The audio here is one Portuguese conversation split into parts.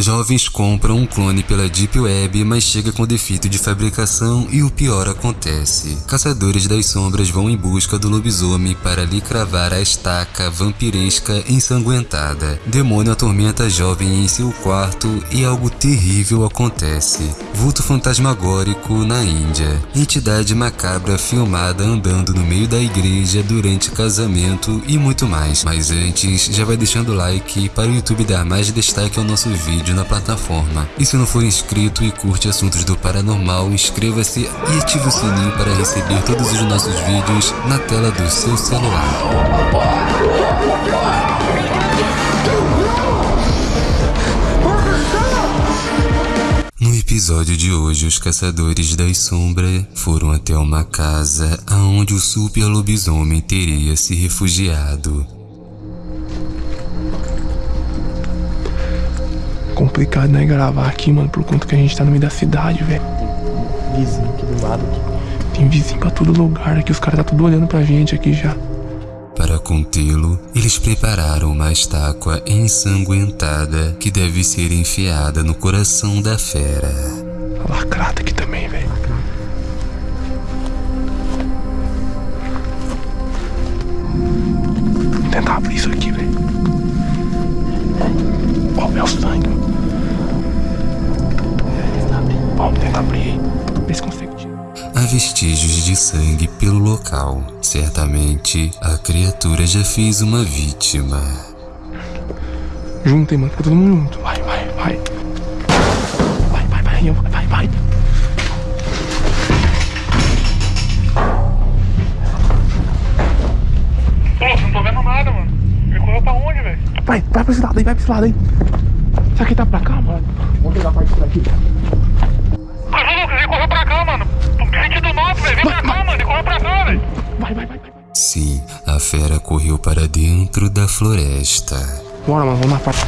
Jovens compram um clone pela Deep Web, mas chega com defeito de fabricação e o pior acontece. Caçadores das sombras vão em busca do lobisomem para lhe cravar a estaca vampiresca ensanguentada. Demônio atormenta a jovem em seu quarto e algo terrível acontece. Vulto fantasmagórico na Índia. Entidade macabra filmada andando no meio da igreja durante casamento e muito mais. Mas antes, já vai deixando o like para o YouTube dar mais destaque ao nosso vídeo vídeo na plataforma. E se não for inscrito e curte assuntos do paranormal, inscreva-se e ative o sininho para receber todos os nossos vídeos na tela do seu celular. No episódio de hoje, os caçadores das sombras foram até uma casa aonde o super lobisomem teria se refugiado. Complicado, né, gravar aqui, mano, por conta que a gente tá no meio da cidade, velho. Tem vizinho aqui do lado. Aqui. Tem vizinho pra todo lugar aqui, os caras tá tudo olhando pra gente aqui já. Para contê-lo, eles prepararam uma estátua ensanguentada que deve ser enfiada no coração da fera. A lacrata aqui também, velho. Vou tentar abrir isso aqui, velho. Vestígios de sangue pelo local. Certamente, a criatura já fez uma vítima. Juntem, mano. Fica todo mundo junto. Vai, vai, vai. Vai, vai, vai. Vai, vai. Pô, não tô vendo nada, mano. Ele correu pra onde, velho? Vai, vai pra esse lado aí, vai pra esse lado aí. Será que tá pra cá, mano? Vamos pegar a parte daqui. Correu para dentro da floresta. Bora, mano. Vamos na parte.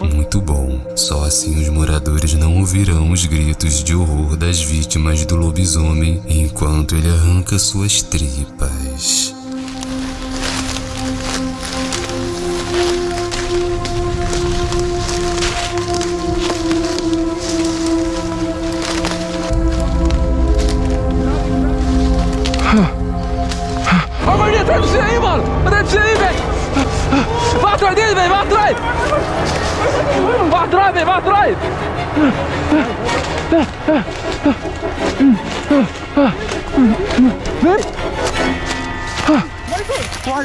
Muito bom. Só assim os moradores não ouvirão os gritos de horror das vítimas do lobisomem enquanto ele arranca suas tripas.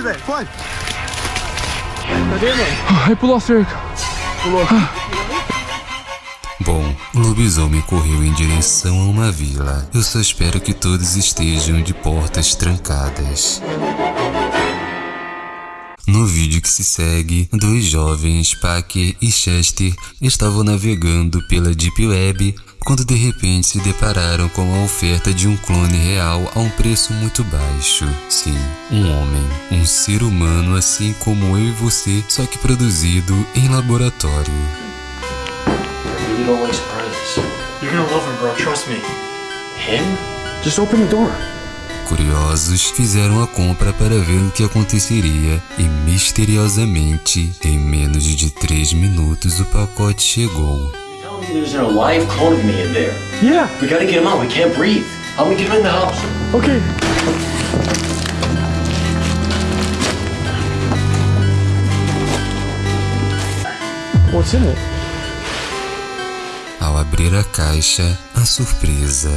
Velho, corre! Cadê, mano? Aí pulou a cerca. Pulou. Bom, o lobisomem correu em direção a uma vila. Eu só espero que todos estejam de portas trancadas. No vídeo que se segue, dois jovens, Packer e Chester, estavam navegando pela Deep Web quando de repente se depararam com a oferta de um clone real a um preço muito baixo. Sim, um homem, um ser humano assim como eu e você, só que produzido em laboratório. You don't like surprises. You're gonna love him, bro. Trust me. Him? Just open the door. Curiosos, fizeram a compra para ver o que aconteceria e misteriosamente, em menos de 3 minutos o pacote chegou. There's a live clone of me in there. Yeah. We gotta get him out. We can't breathe. How do we get him in the house? Okay. What's in it? Ao abrir a caixa, a surpresa.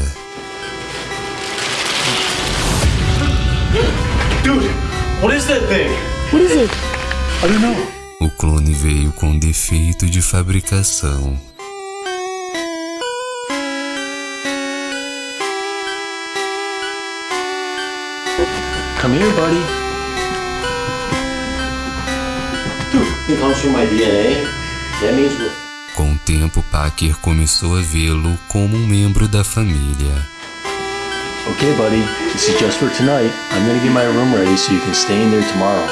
Dude, what is that thing? What is it? I don't know. O clone veio com defeito de fabricação. Come here, buddy. Dude, it comes from my DNA. That means we're... Com o tempo, Packer começou a vê-lo como um membro da família. Okay, buddy. This is just for tonight. I'm gonna get my room ready so you can stay in there tomorrow.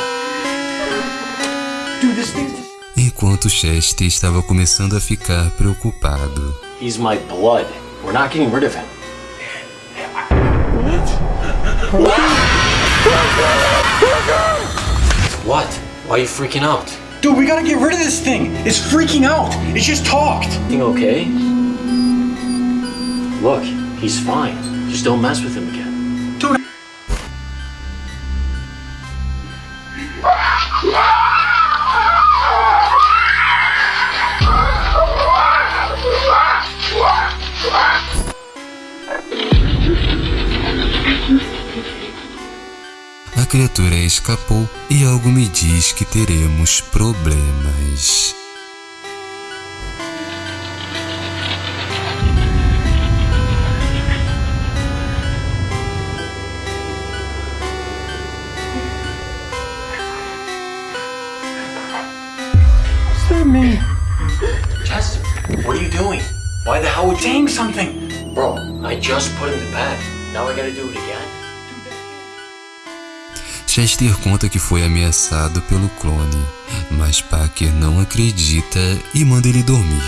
Dude, this thing's... Enquanto Chester estava começando a ficar preocupado. He's my blood. We're not getting rid of him. What? Why are you freaking out? Dude, we gotta get rid of this thing. It's freaking out. It just talked. Everything okay? Look, he's fine. Just don't mess with him again. A criatura escapou e algo me diz que teremos problemas. Chester, what are you doing? Why the hell would you? Saying something. Bro, I just put him to bed. Now I gotta do it again? Chester conta que foi ameaçado pelo clone, mas Parker não acredita e manda ele dormir.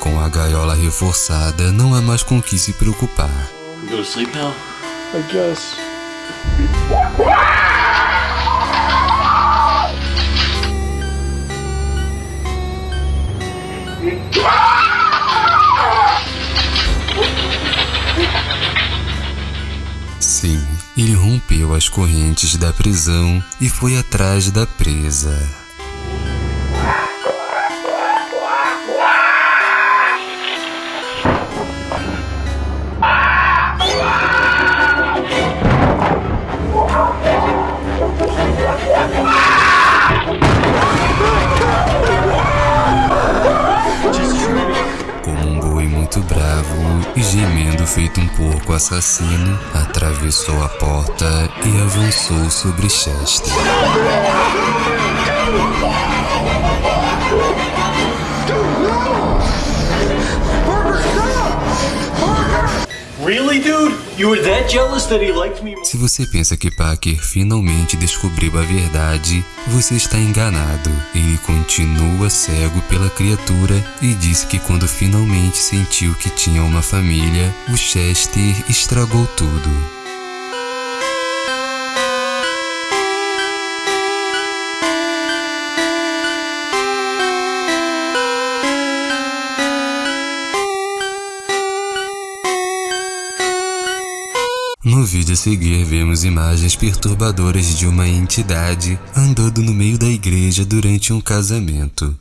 Com a gaiola reforçada, não há mais com o que se preocupar. Go to sleep now? I guess. Sim, ele rompeu as correntes da prisão e foi atrás da presa. E gemendo feito um porco assassino, atravessou a porta e avançou sobre Chester. Se você pensa que Parker finalmente descobriu a verdade, você está enganado. Ele continua cego pela criatura e disse que quando finalmente sentiu que tinha uma família, o Chester estragou tudo. No vídeo a seguir, vemos imagens perturbadoras de uma entidade andando no meio da igreja durante um casamento.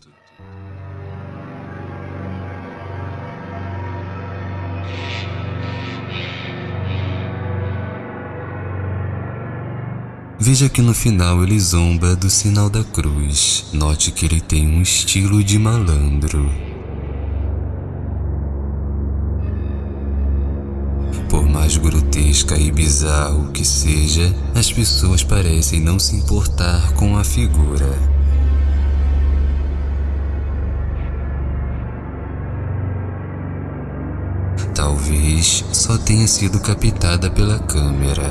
Veja que no final ele zomba do sinal da cruz. Note que ele tem um estilo de malandro. Grotesca e bizarro que seja, as pessoas parecem não se importar com a figura. Talvez só tenha sido captada pela câmera.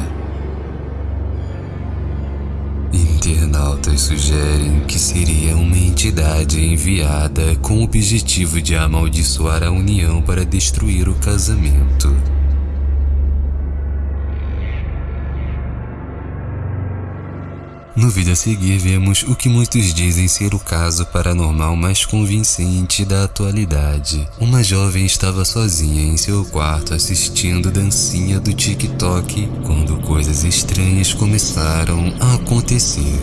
Internautas sugerem que seria uma entidade enviada com o objetivo de amaldiçoar a união para destruir o casamento. No vídeo a seguir, vemos o que muitos dizem ser o caso paranormal mais convincente da atualidade. Uma jovem estava sozinha em seu quarto assistindo dancinha do TikTok quando coisas estranhas começaram a acontecer.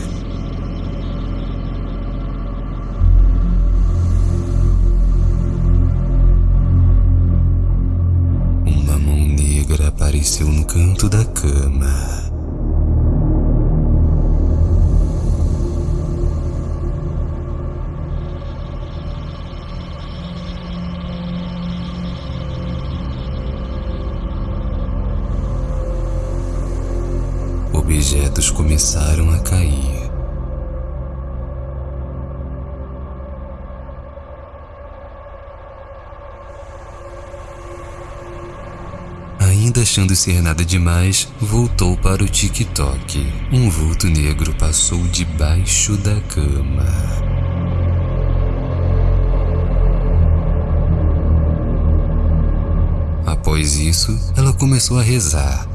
Uma mão negra apareceu no canto da cama. Objetos começaram a cair. Ainda achando ser nada demais, voltou para o TikTok. Um vulto negro passou debaixo da cama. Após isso, ela começou a rezar.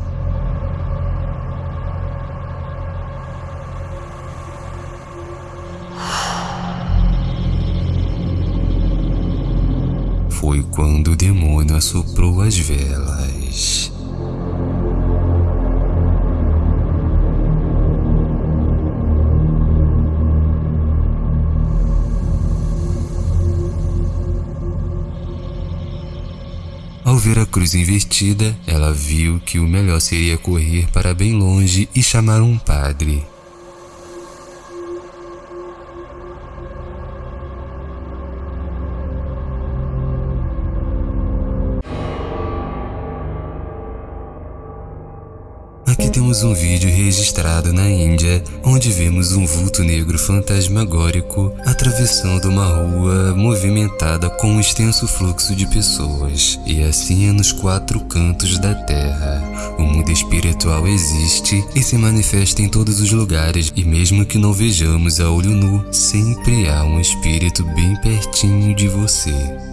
Foi quando o demônio assoprou as velas. Ao ver a cruz invertida, ela viu que o melhor seria correr para bem longe e chamar um padre. Temos um vídeo registrado na Índia, onde vemos um vulto negro fantasmagórico atravessando uma rua movimentada com um extenso fluxo de pessoas. E assim é nos quatro cantos da terra. O mundo espiritual existe e se manifesta em todos os lugares, e mesmo que não vejamos a olho nu, sempre há um espírito bem pertinho de você.